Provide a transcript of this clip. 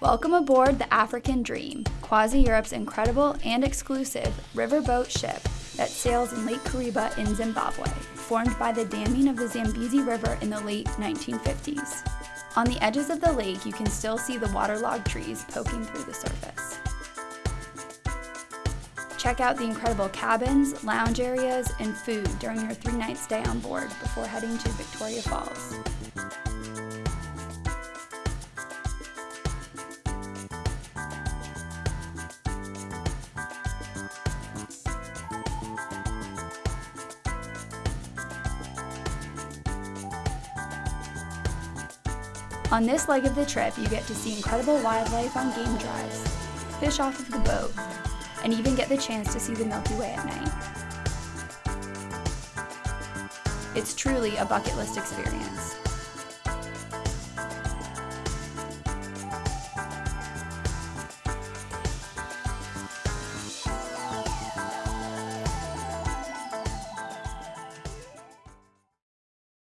Welcome aboard the African Dream, CroisiEurope's incredible and exclusive riverboat ship that sails in Lake Kariba in Zimbabwe, formed by the damming of the Zambezi River in the late 1950s. On the edges of the lake, you can still see the waterlogged trees poking through the surface. Check out the incredible cabins, lounge areas, and food during your three night stay on board before heading to Victoria Falls. On this leg of the trip, you get to see incredible wildlife on game drives, fish off of the boat, and even get the chance to see the Milky Way at night. It's truly a bucket list experience.